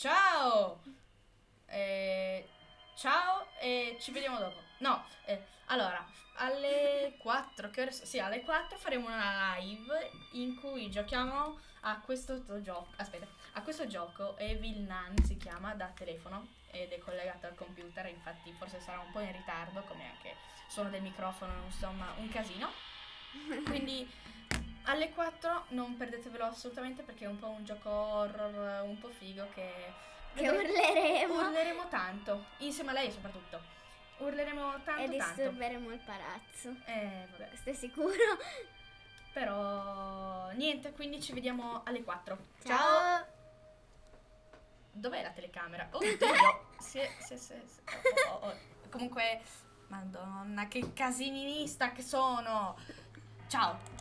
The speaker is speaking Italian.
Ciao! Eh, ciao e ci vediamo dopo. No, eh, allora, alle 4, che ore Sì, alle 4 faremo una live in cui giochiamo a questo gioco. Aspetta, a questo gioco Evil Nun si chiama da telefono ed è collegato al computer, infatti forse sarà un po' in ritardo, come anche suono del microfono, insomma, un casino. Quindi alle 4 non perdetevelo assolutamente perché è un po' un gioco horror, un po' figo che... Che urleremo Urleremo tanto, insieme a lei soprattutto. Urleremo tanto e tanto. disturberemo il palazzo. Eh, vabbè. È sicuro. Però niente, quindi ci vediamo alle 4. Ciao. Dov'è la telecamera? Oddio! sì, sì, sì, sì. Oh, oh, oh. Comunque, madonna, che casininista che sono! Ciao!